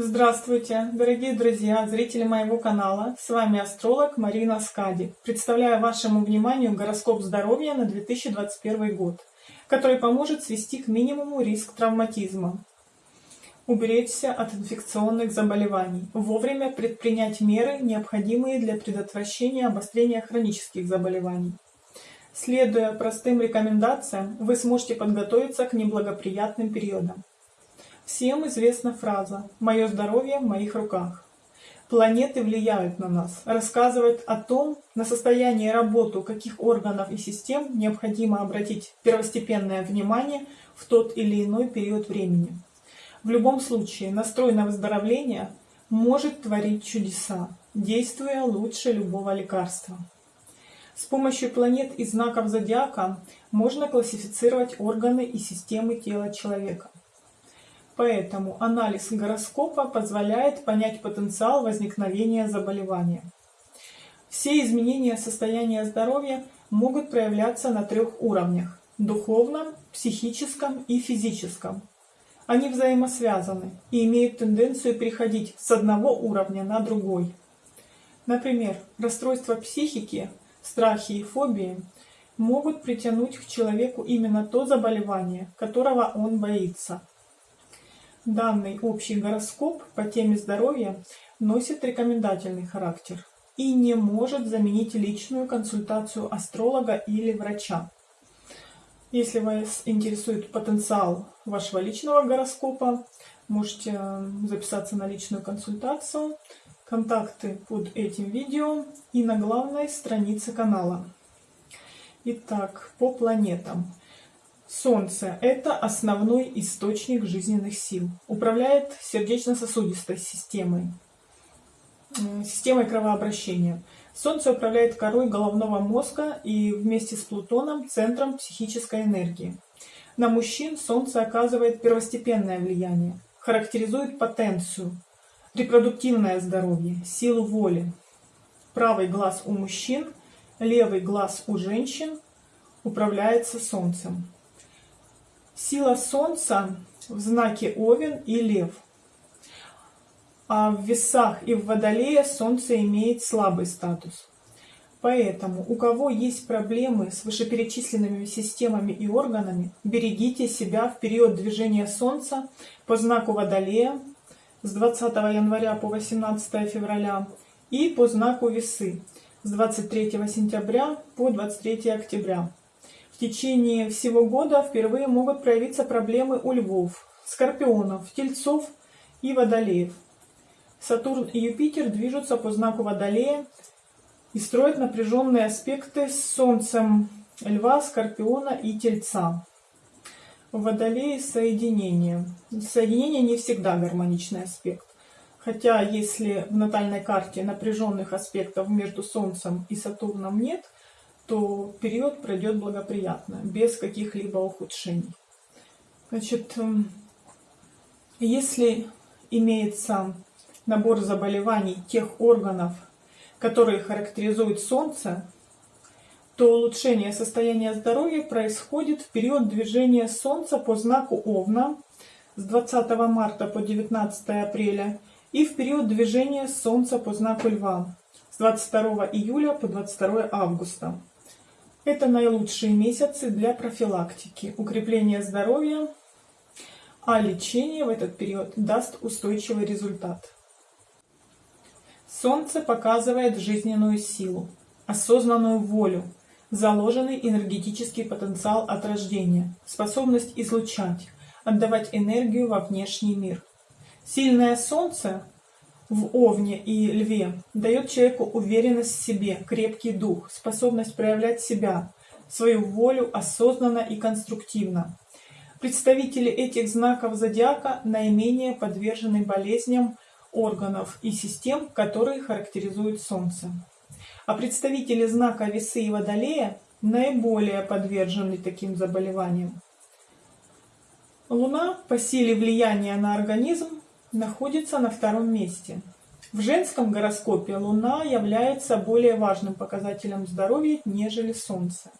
Здравствуйте, дорогие друзья, зрители моего канала. С вами астролог Марина Скади. Представляю вашему вниманию гороскоп здоровья на 2021 год, который поможет свести к минимуму риск травматизма, уберечься от инфекционных заболеваний, вовремя предпринять меры, необходимые для предотвращения обострения хронических заболеваний. Следуя простым рекомендациям, вы сможете подготовиться к неблагоприятным периодам. Всем известна фраза «Мое здоровье в моих руках». Планеты влияют на нас, рассказывают о том, на состояние и работу каких органов и систем необходимо обратить первостепенное внимание в тот или иной период времени. В любом случае, настрой на выздоровление может творить чудеса, действуя лучше любого лекарства. С помощью планет и знаков зодиака можно классифицировать органы и системы тела человека. Поэтому анализ гороскопа позволяет понять потенциал возникновения заболевания. Все изменения состояния здоровья могут проявляться на трех уровнях – духовном, психическом и физическом. Они взаимосвязаны и имеют тенденцию переходить с одного уровня на другой. Например, расстройства психики, страхи и фобии могут притянуть к человеку именно то заболевание, которого он боится – Данный общий гороскоп по теме здоровья носит рекомендательный характер и не может заменить личную консультацию астролога или врача. Если вас интересует потенциал вашего личного гороскопа, можете записаться на личную консультацию. Контакты под этим видео и на главной странице канала. Итак, по планетам. Солнце – это основной источник жизненных сил. Управляет сердечно-сосудистой системой, системой кровообращения. Солнце управляет корой головного мозга и вместе с Плутоном – центром психической энергии. На мужчин Солнце оказывает первостепенное влияние, характеризует потенцию, репродуктивное здоровье, силу воли. Правый глаз у мужчин, левый глаз у женщин управляется Солнцем. Сила Солнца в знаке Овен и Лев. А в весах и в Водолее Солнце имеет слабый статус. Поэтому, у кого есть проблемы с вышеперечисленными системами и органами, берегите себя в период движения Солнца по знаку Водолея с 20 января по 18 февраля и по знаку Весы с 23 сентября по 23 октября. В течение всего года впервые могут проявиться проблемы у львов, скорпионов, тельцов и водолеев. Сатурн и Юпитер движутся по знаку Водолея и строят напряженные аспекты с Солнцем Льва, Скорпиона и Тельца. В Водолее соединение. Соединение не всегда гармоничный аспект. Хотя если в натальной карте напряженных аспектов между Солнцем и Сатурном нет – то период пройдет благоприятно, без каких-либо ухудшений. Значит, эм, если имеется набор заболеваний тех органов, которые характеризуют Солнце, то улучшение состояния здоровья происходит в период движения Солнца по знаку Овна с 20 марта по 19 апреля и в период движения Солнца по знаку Льва с 22 июля по 22 августа. Это наилучшие месяцы для профилактики, укрепления здоровья, а лечение в этот период даст устойчивый результат. Солнце показывает жизненную силу, осознанную волю, заложенный энергетический потенциал от рождения, способность излучать, отдавать энергию во внешний мир. Сильное Солнце в Овне и Льве дает человеку уверенность в себе, крепкий дух, способность проявлять себя, свою волю осознанно и конструктивно. Представители этих знаков зодиака наименее подвержены болезням органов и систем, которые характеризуют Солнце. А представители знака Весы и Водолея наиболее подвержены таким заболеваниям. Луна по силе влияния на организм находится на втором месте. В женском гороскопе Луна является более важным показателем здоровья, нежели Солнце.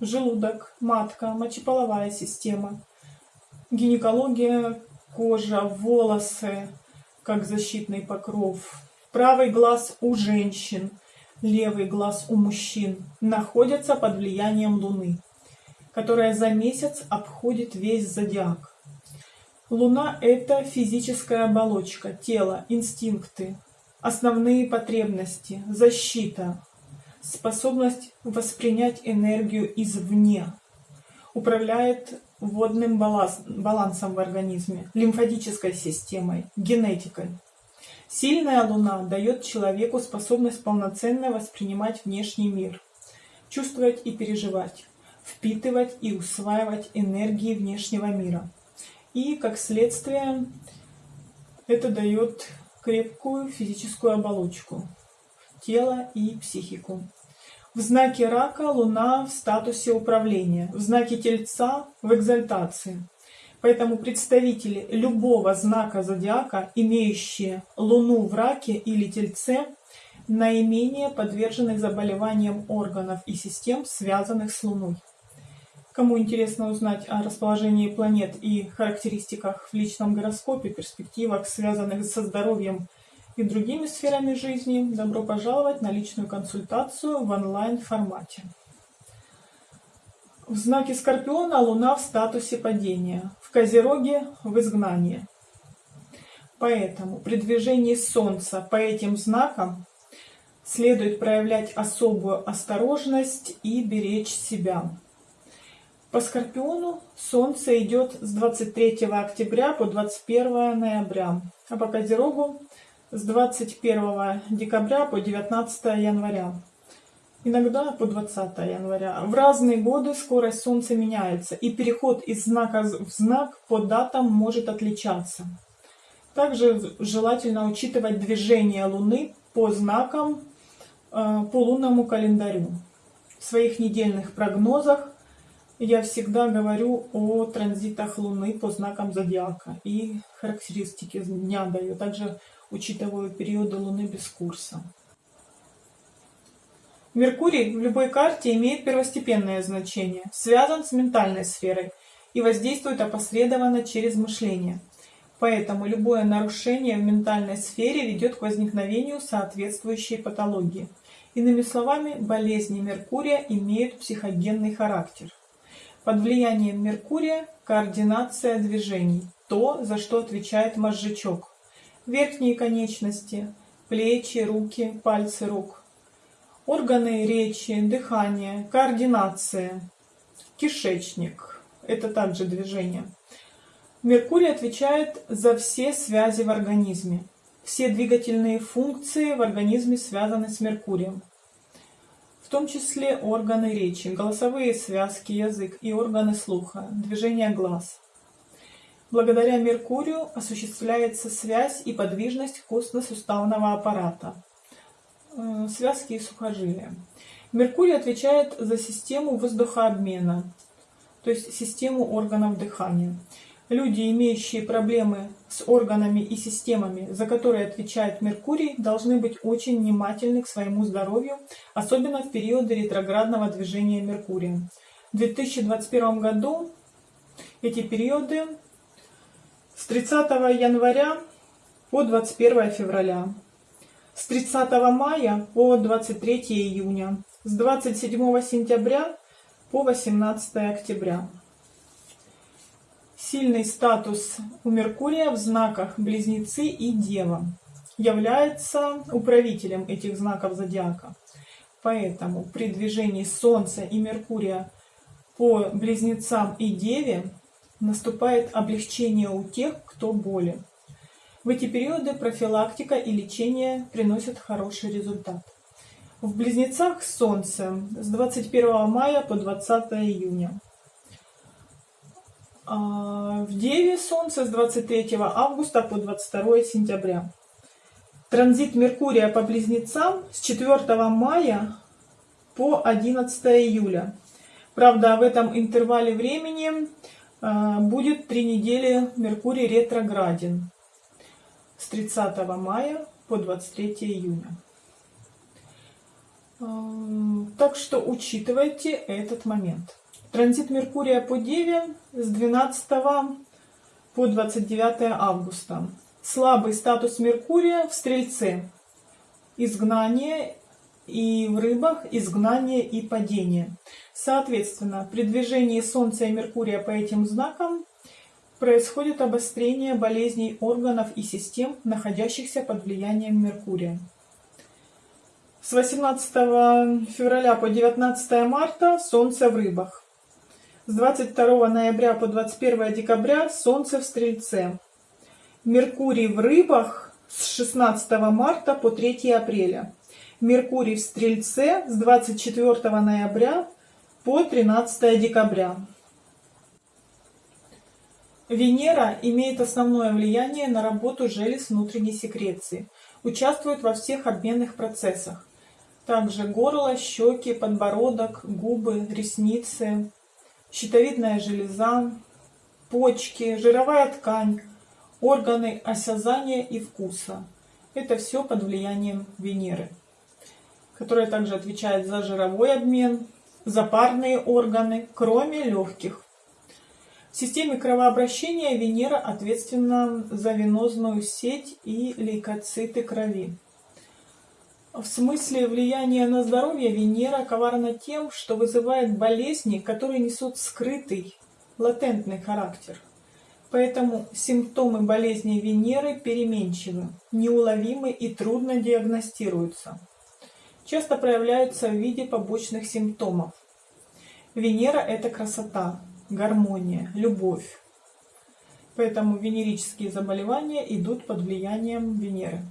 Желудок, матка, мочеполовая система, гинекология, кожа, волосы, как защитный покров. Правый глаз у женщин, левый глаз у мужчин находятся под влиянием Луны, которая за месяц обходит весь зодиак. Луна – это физическая оболочка, тело, инстинкты, основные потребности, защита, способность воспринять энергию извне, управляет водным балансом в организме, лимфатической системой, генетикой. Сильная Луна дает человеку способность полноценно воспринимать внешний мир, чувствовать и переживать, впитывать и усваивать энергии внешнего мира. И, как следствие, это дает крепкую физическую оболочку, тело и психику. В знаке рака Луна в статусе управления, в знаке Тельца в экзальтации. Поэтому представители любого знака зодиака, имеющие Луну в раке или Тельце, наименее подвержены заболеваниям органов и систем, связанных с Луной. Кому интересно узнать о расположении планет и характеристиках в личном гороскопе, перспективах, связанных со здоровьем и другими сферами жизни, добро пожаловать на личную консультацию в онлайн-формате. В знаке Скорпиона Луна в статусе падения, в Козероге в изгнании. Поэтому при движении Солнца по этим знакам следует проявлять особую осторожность и беречь себя. По Скорпиону Солнце идет с 23 октября по 21 ноября, а по Козерогу с 21 декабря по 19 января. Иногда по 20 января. В разные годы скорость Солнца меняется, и переход из знака в знак по датам может отличаться. Также желательно учитывать движение Луны по знакам э, по лунному календарю. В своих недельных прогнозах я всегда говорю о транзитах Луны по знакам зодиака и характеристики дня даю. Также учитываю периоды Луны без курса. Меркурий в любой карте имеет первостепенное значение, связан с ментальной сферой и воздействует опосредованно через мышление. Поэтому любое нарушение в ментальной сфере ведет к возникновению соответствующей патологии. Иными словами, болезни Меркурия имеют психогенный характер. Под влиянием Меркурия координация движений, то, за что отвечает мозжечок верхние конечности, плечи, руки, пальцы рук, органы речи, дыхание, координация, кишечник. Это также движение. Меркурий отвечает за все связи в организме. Все двигательные функции в организме связаны с Меркурием. Том числе органы речи, голосовые связки, язык и органы слуха, движение глаз. Благодаря Меркурию осуществляется связь и подвижность костно-суставного аппарата, э, связки и сухожилия. Меркурий отвечает за систему воздухообмена, то есть систему органов дыхания. Люди, имеющие проблемы с органами и системами, за которые отвечает Меркурий, должны быть очень внимательны к своему здоровью, особенно в периоды ретроградного движения Меркурия. В 2021 году эти периоды с 30 января по 21 февраля, с 30 мая по 23 июня, с 27 сентября по 18 октября. Сильный статус у Меркурия в знаках Близнецы и Дева является управителем этих знаков зодиака. Поэтому при движении Солнца и Меркурия по Близнецам и Деве наступает облегчение у тех, кто болен. В эти периоды профилактика и лечение приносят хороший результат. В Близнецах Солнце с 21 мая по 20 июня. А в Деве Солнце с 23 августа по 22 сентября. Транзит Меркурия по Близнецам с 4 мая по 11 июля. Правда, в этом интервале времени а, будет три недели Меркурий ретрограден с 30 мая по 23 июня. А, так что учитывайте этот момент. Транзит Меркурия по Деве с 12 по 29 августа. Слабый статус Меркурия в Стрельце. Изгнание и в рыбах изгнание и падение. Соответственно, при движении Солнца и Меркурия по этим знакам происходит обострение болезней органов и систем, находящихся под влиянием Меркурия. С 18 февраля по 19 марта Солнце в рыбах. С 22 ноября по 21 декабря Солнце в Стрельце. Меркурий в рыбах с 16 марта по 3 апреля. Меркурий в Стрельце с 24 ноября по 13 декабря. Венера имеет основное влияние на работу желез внутренней секреции, участвует во всех обменных процессах. Также горло, щеки, подбородок, губы, ресницы, щитовидная железа, почки, жировая ткань, органы осязания и вкуса. Это все под влиянием Венеры которая также отвечает за жировой обмен, за парные органы, кроме легких. В системе кровообращения Венера ответственна за венозную сеть и лейкоциты крови. В смысле влияния на здоровье Венера коварна тем, что вызывает болезни, которые несут скрытый, латентный характер. Поэтому симптомы болезни Венеры переменчивы, неуловимы и трудно диагностируются часто проявляются в виде побочных симптомов. Венера – это красота, гармония, любовь. Поэтому венерические заболевания идут под влиянием Венеры.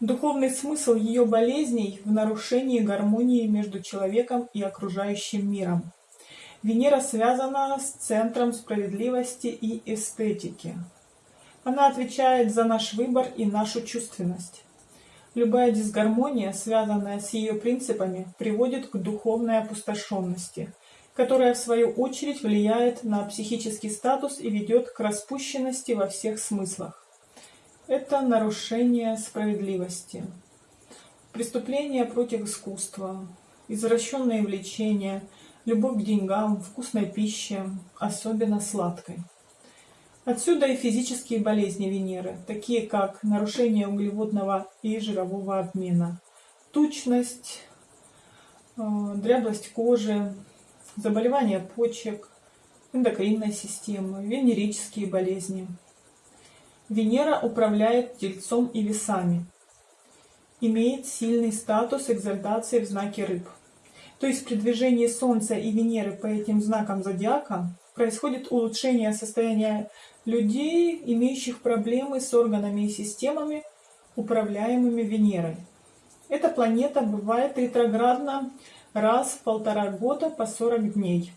Духовный смысл ее болезней в нарушении гармонии между человеком и окружающим миром. Венера связана с центром справедливости и эстетики. Она отвечает за наш выбор и нашу чувственность. Любая дисгармония, связанная с ее принципами, приводит к духовной опустошенности, которая в свою очередь влияет на психический статус и ведет к распущенности во всех смыслах. Это нарушение справедливости, преступление против искусства, извращенные влечения, любовь к деньгам, вкусной пище, особенно сладкой. Отсюда и физические болезни Венеры, такие как нарушение углеводного и жирового обмена, тучность, э, дряблость кожи, заболевания почек, эндокринной системы, венерические болезни. Венера управляет тельцом и весами, имеет сильный статус экзальтации в знаке рыб. То есть при движении Солнца и Венеры по этим знакам зодиака происходит улучшение состояния людей, имеющих проблемы с органами и системами, управляемыми Венерой. Эта планета бывает ретроградна раз в полтора года по 40 дней.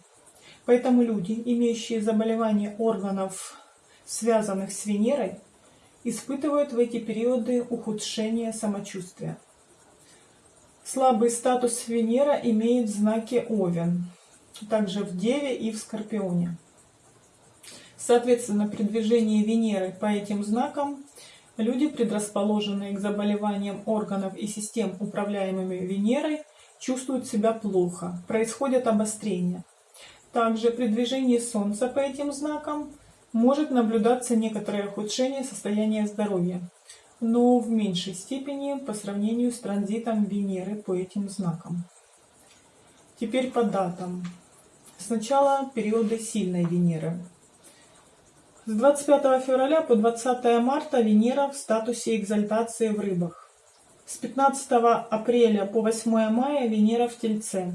Поэтому люди, имеющие заболевания органов, связанных с Венерой, испытывают в эти периоды ухудшение самочувствия. Слабый статус Венера имеет знаки Овен, также в Деве и в Скорпионе. Соответственно, при движении Венеры по этим знакам люди, предрасположенные к заболеваниям органов и систем, управляемыми Венерой, чувствуют себя плохо, происходят обострения. Также при движении Солнца по этим знакам может наблюдаться некоторое ухудшение состояния здоровья, но в меньшей степени по сравнению с транзитом Венеры по этим знакам. Теперь по датам. Сначала периоды сильной Венеры. С 25 февраля по 20 марта Венера в статусе экзальтации в рыбах. С 15 апреля по 8 мая Венера в Тельце.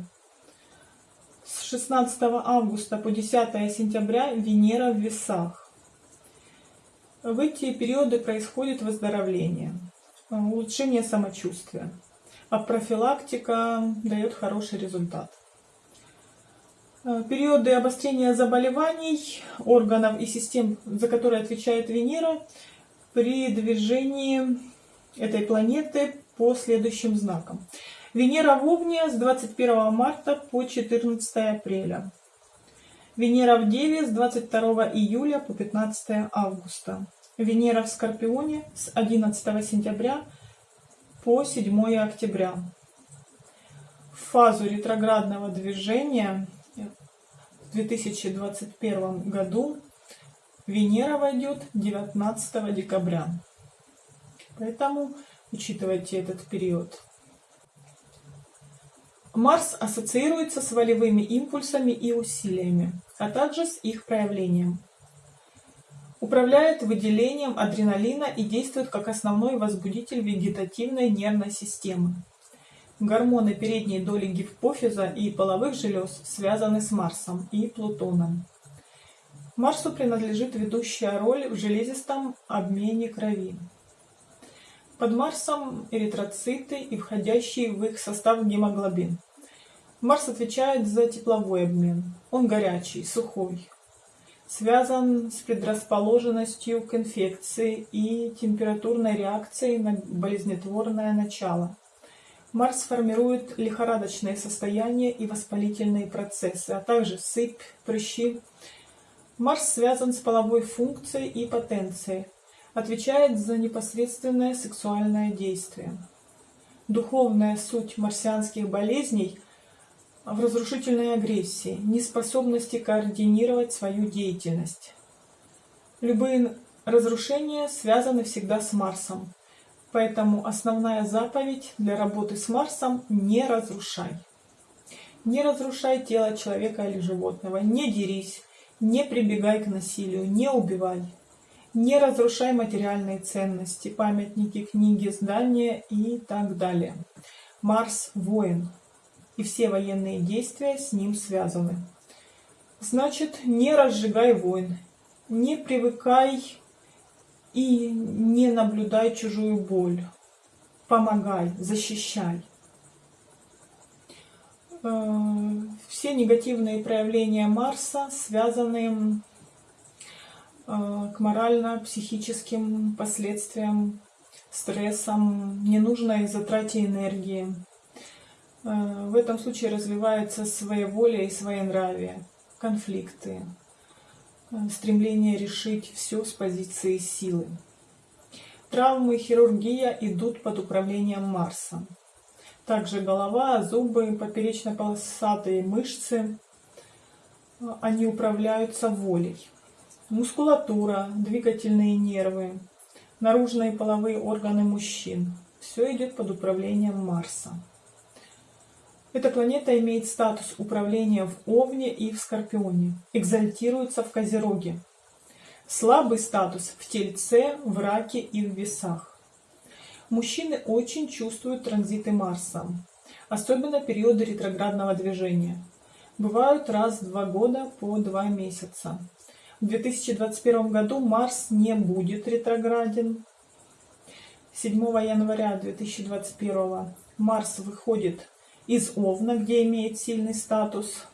С 16 августа по 10 сентября Венера в Весах. В эти периоды происходит выздоровление, улучшение самочувствия, а профилактика дает хороший результат. Э, периоды обострения заболеваний органов и систем, за которые отвечает Венера, при движении этой планеты по следующим знакам. Венера в Овне с 21 марта по 14 апреля. Венера в Деве с 22 июля по 15 августа. Венера в Скорпионе с 11 сентября по 7 октября. В фазу ретроградного движения 2021 году Венера войдет 19 декабря. Поэтому учитывайте этот период. Марс ассоциируется с волевыми импульсами и усилиями, а также с их проявлением. Управляет выделением адреналина и действует как основной возбудитель вегетативной нервной системы. Гормоны передней доли гипофиза и половых желез связаны с Марсом и Плутоном. Марсу принадлежит ведущая роль в железистом обмене крови. Под Марсом эритроциты и входящий в их состав гемоглобин. Марс отвечает за тепловой обмен. Он горячий, сухой. Связан с предрасположенностью к инфекции и температурной реакцией на болезнетворное начало. Марс формирует лихорадочные состояния и воспалительные процессы, а также сыпь, прыщи. Марс связан с половой функцией и потенцией, отвечает за непосредственное сексуальное действие. Духовная суть марсианских болезней в разрушительной агрессии, неспособности координировать свою деятельность. Любые разрушения связаны всегда с Марсом, поэтому основная заповедь для работы с Марсом – не разрушай. Не разрушай тело человека или животного, не дерись, не прибегай к насилию, не убивай. Не разрушай материальные ценности, памятники, книги, здания и так далее. Марс – воин, и все военные действия с ним связаны. Значит, не разжигай войн, не привыкай и не наблюдай чужую боль. Помогай, защищай. Э, все негативные проявления Марса связаны к морально-психическим последствиям, стрессам, ненужной затрате энергии. Э, в этом случае развивается своеволие и своенравие, конфликты, э, стремление решить все с позиции силы. Травмы, хирургия идут под управлением Марса. Также голова, зубы, поперечно-полосатые мышцы, они управляются волей мускулатура, двигательные нервы, наружные половые органы мужчин. Все идет под управлением Марса. Эта планета имеет статус управления в Овне и в Скорпионе, экзальтируется в Козероге. Слабый статус в Тельце, в Раке и в Весах. Мужчины очень чувствуют транзиты Марса, особенно периоды ретроградного движения. Бывают раз в два года по два месяца. В 2021 году Марс не будет ретрограден. 7 января 2021 Марс выходит из Овна, где имеет сильный статус,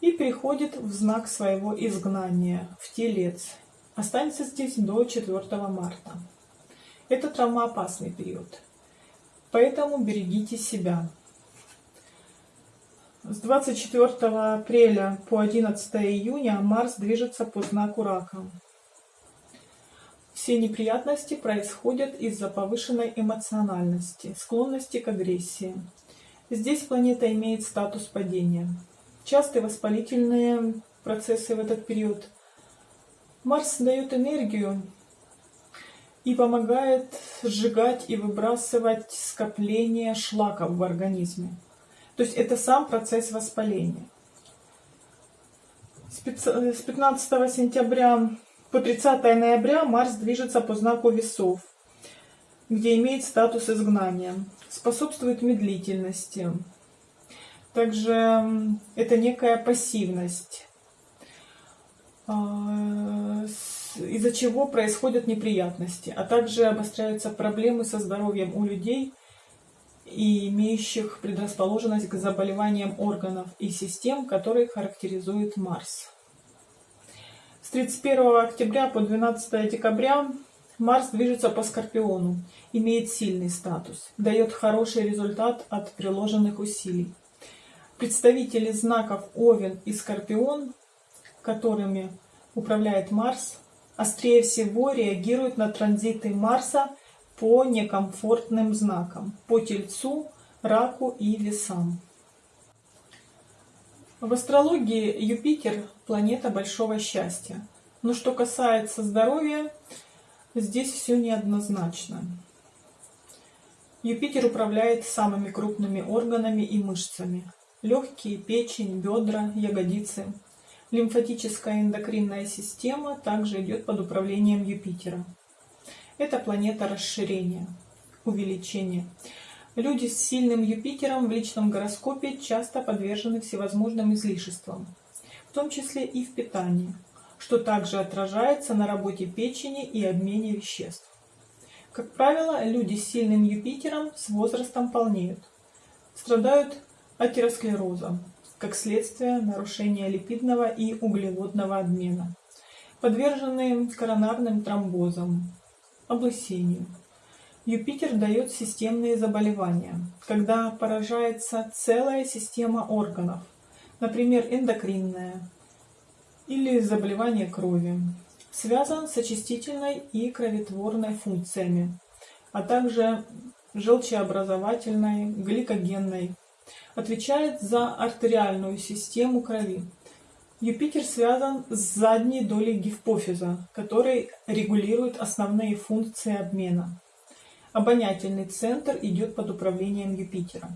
и переходит в знак своего изгнания, в Телец. Останется здесь до 4 марта. Это травмоопасный период. Поэтому берегите себя. С 24 апреля по 11 июня Марс движется по знаку Рака. Все неприятности происходят из-за повышенной эмоциональности, склонности к агрессии. Здесь планета имеет статус падения. Частые воспалительные процессы в этот период. Марс дает энергию и помогает сжигать и выбрасывать скопление шлаков в организме. То есть это сам процесс воспаления. С 15 сентября по 30 ноября Марс движется по знаку весов, где имеет статус изгнания, способствует медлительности. Также это некая пассивность, а, из-за чего происходят неприятности, а также обостряются проблемы со здоровьем у людей – и имеющих предрасположенность к заболеваниям органов и систем, которые характеризует Марс. С 31 октября по 12 декабря Марс движется по Скорпиону, имеет сильный статус, дает хороший результат от приложенных усилий. Представители знаков Овен и Скорпион, которыми управляет Марс, острее всего реагируют на транзиты Марса по некомфортным знакам, по Тельцу, Раку и Весам. В астрологии Юпитер – планета большого счастья. Но что касается здоровья, здесь все неоднозначно. Юпитер управляет самыми крупными органами и мышцами. Легкие, печень, бедра, ягодицы. Лимфатическая эндокринная система также идет под управлением Юпитера. Это планета расширения, увеличения. Люди с сильным Юпитером в личном гороскопе часто подвержены всевозможным излишествам, в том числе и в питании, что также отражается на работе печени и обмене веществ. Как правило, люди с сильным Юпитером с возрастом полнеют, страдают атеросклерозом, как следствие нарушения липидного и углеводного обмена, подвержены коронарным тромбозам, облысению. Юпитер дает системные заболевания, когда поражается целая система органов, например, эндокринная или заболевание крови, связан с очистительной и кроветворной функциями, а также желчеобразовательной, гликогенной, отвечает за артериальную систему крови. Юпитер связан с задней долей гипофиза, который регулирует основные функции обмена. Обонятельный центр идет под управлением Юпитера.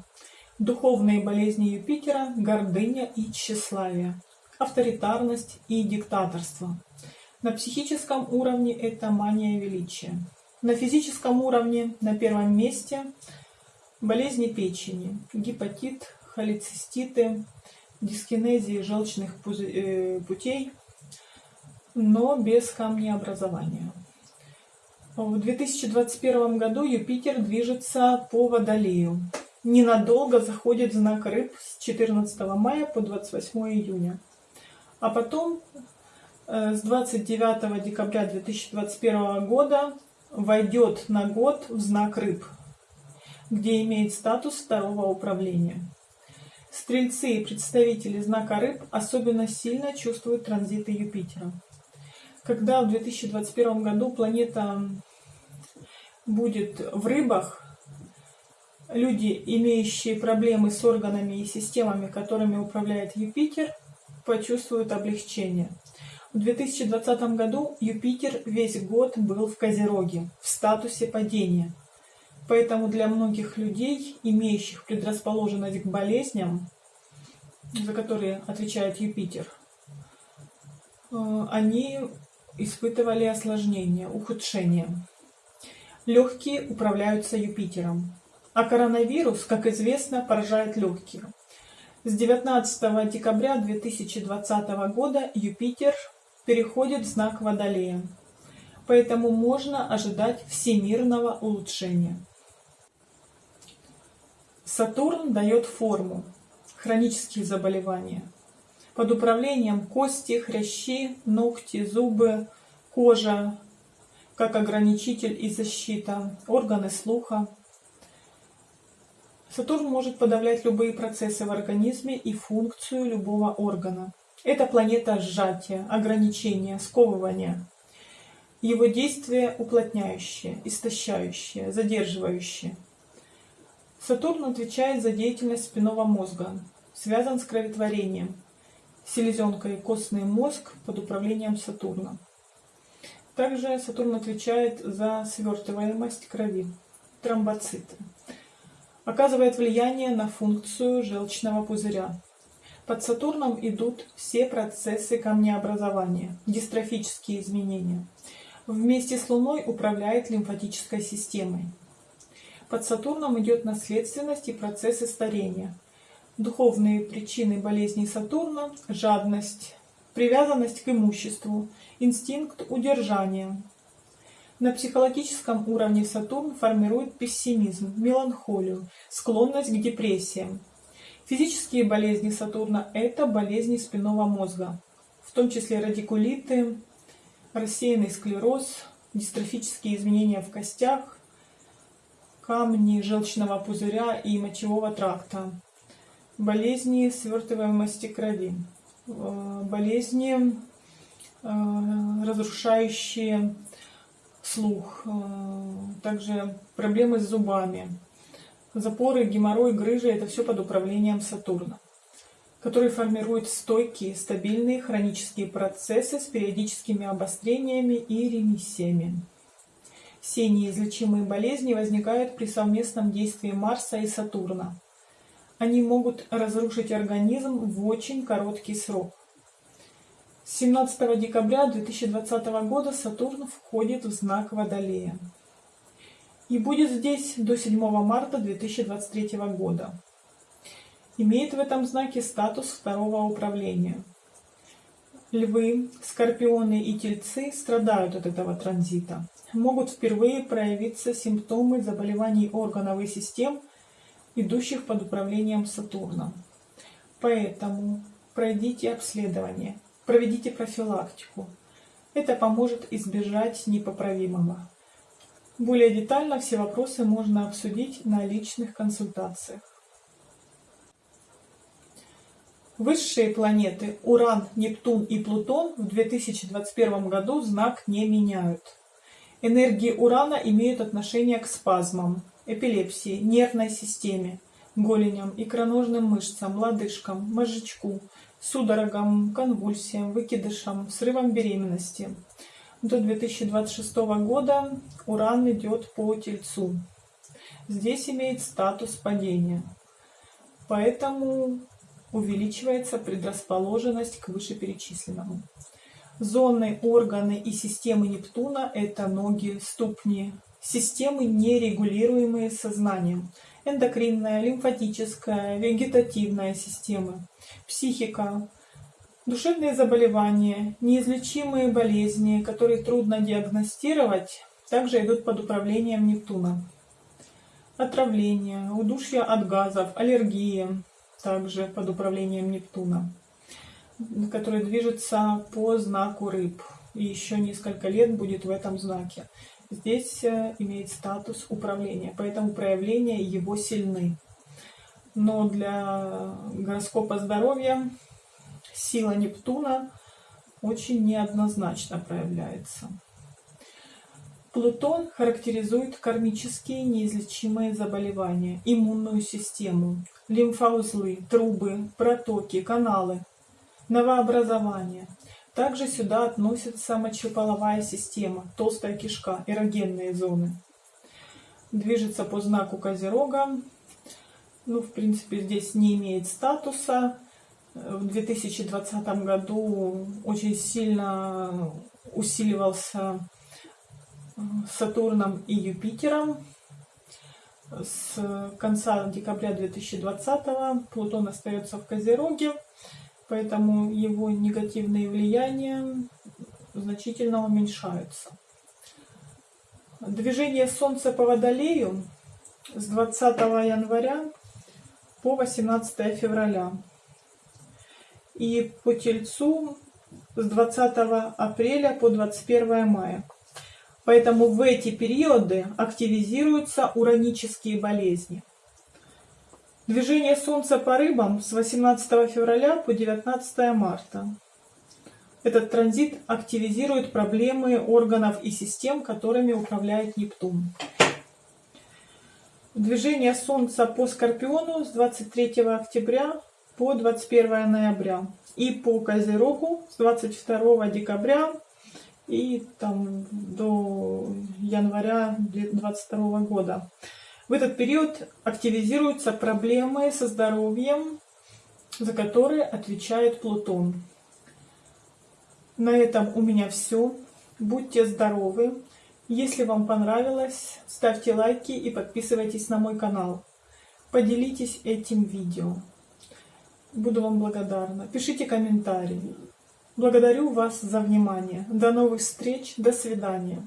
Духовные болезни Юпитера – гордыня и тщеславие, авторитарность и диктаторство. На психическом уровне это мания величия. На физическом уровне на первом месте болезни печени, гепатит, холециститы, дискинезии желчных э, путей, но без камнеобразования. В 2021 году Юпитер движется по Водолею. Ненадолго заходит знак рыб с 14 мая по 28 июня. А потом э, с 29 декабря 2021 года войдет на год в знак рыб, где имеет статус второго управления. Стрельцы и представители знака рыб особенно сильно чувствуют транзиты Юпитера. Когда в 2021 году планета будет в рыбах, люди, имеющие проблемы с органами и системами, которыми управляет Юпитер, почувствуют облегчение. В 2020 году Юпитер весь год был в Козероге, в статусе падения – Поэтому для многих людей, имеющих предрасположенность к болезням, за которые отвечает Юпитер, э, они испытывали осложнения, ухудшения. Легкие управляются Юпитером, а коронавирус, как известно, поражает легкие. С 19 декабря 2020 года Юпитер переходит в знак Водолея, поэтому можно ожидать всемирного улучшения. Сатурн дает форму, хронические заболевания. Под управлением кости, хрящи, ногти, зубы, кожа, как ограничитель и защита, органы слуха. Сатурн может подавлять любые процессы в организме и функцию любого органа. Это планета сжатия, ограничения, сковывания. Его действие уплотняющее, истощающее, задерживающее – Сатурн отвечает за деятельность спинного мозга, связан с кроветворением. Селезенка и костный мозг под управлением Сатурна. Также Сатурн отвечает за свертываемость крови, тромбоциты. Оказывает влияние на функцию желчного пузыря. Под Сатурном идут все процессы камнеобразования, дистрофические изменения. Вместе с Луной управляет лимфатической системой. Под Сатурном идет наследственность и процессы старения. Духовные причины болезней Сатурна – жадность, привязанность к имуществу, инстинкт удержания. На психологическом уровне Сатурн формирует пессимизм, меланхолию, склонность к депрессиям. Физические болезни Сатурна – это болезни спинного мозга, в том числе радикулиты, рассеянный склероз, дистрофические изменения в костях, камни желчного пузыря и мочевого тракта, болезни свертываемости крови, э, болезни, э, разрушающие слух, э, также проблемы с зубами, запоры, геморрой, грыжи – это все под управлением Сатурна, который формирует стойкие, стабильные хронические процессы с периодическими обострениями и ремиссиями. Все неизлечимые болезни возникают при совместном действии Марса и Сатурна. Они могут разрушить организм в очень короткий срок. С 17 декабря 2020 года Сатурн входит в знак Водолея и будет здесь до 7 марта 2023 года. Имеет в этом знаке статус второго управления. Львы, скорпионы и тельцы страдают от этого транзита. Могут впервые проявиться симптомы заболеваний органов и систем, идущих под управлением Сатурна. Поэтому пройдите обследование, проведите профилактику. Это поможет избежать непоправимого. Более детально все вопросы можно обсудить на личных консультациях. Высшие планеты Уран, Нептун и Плутон в 2021 году знак не меняют. Энергии Урана имеют отношение к спазмам, эпилепсии, нервной системе, голеням, икроножным мышцам, лодыжкам, мозжечку, судорогам, конвульсиям, выкидышам, срывам беременности. До 2026 года Уран идет по Тельцу. Здесь имеет статус падения. Поэтому увеличивается предрасположенность к вышеперечисленному. Зоны, органы и системы Нептуна – это ноги, ступни, системы, нерегулируемые сознанием, эндокринная, лимфатическая, вегетативная системы, психика, душевные заболевания, неизлечимые болезни, которые трудно диагностировать, также идут под управлением Нептуна. Отравление, удушье от газов, аллергия, также под управлением Нептуна, который движется по знаку рыб. И еще несколько лет будет в этом знаке. Здесь э, имеет статус управления, поэтому проявления его сильны. Но для гороскопа здоровья сила Нептуна очень неоднозначно проявляется. Плутон характеризует кармические неизлечимые заболевания, иммунную систему, лимфоузлы, трубы, протоки, каналы, новообразования. Также сюда относится мочеполовая система, толстая кишка, эрогенные зоны. Движется по знаку Козерога. Ну, в принципе, здесь не имеет статуса. В 2020 году очень сильно усиливался Сатурном и Юпитером. С конца декабря 2020 Плутон остается в Козероге, поэтому его негативные влияния значительно уменьшаются. Движение Солнца по Водолею с 20 января по 18 февраля и по Тельцу с 20 апреля по 21 мая. Поэтому в эти периоды активизируются уранические болезни. Движение Солнца по рыбам с 18 февраля по 19 марта. Этот транзит активизирует проблемы органов и систем, которыми управляет Нептун. Движение Солнца по Скорпиону с 23 октября по 21 ноября. И по Козерогу с 22 декабря и там до января 2022 года. В этот период активизируются проблемы со здоровьем, за которые отвечает Плутон. На этом у меня все. Будьте здоровы. Если вам понравилось, ставьте лайки и подписывайтесь на мой канал. Поделитесь этим видео. Буду вам благодарна. Пишите комментарии. Благодарю вас за внимание. До новых встреч. До свидания.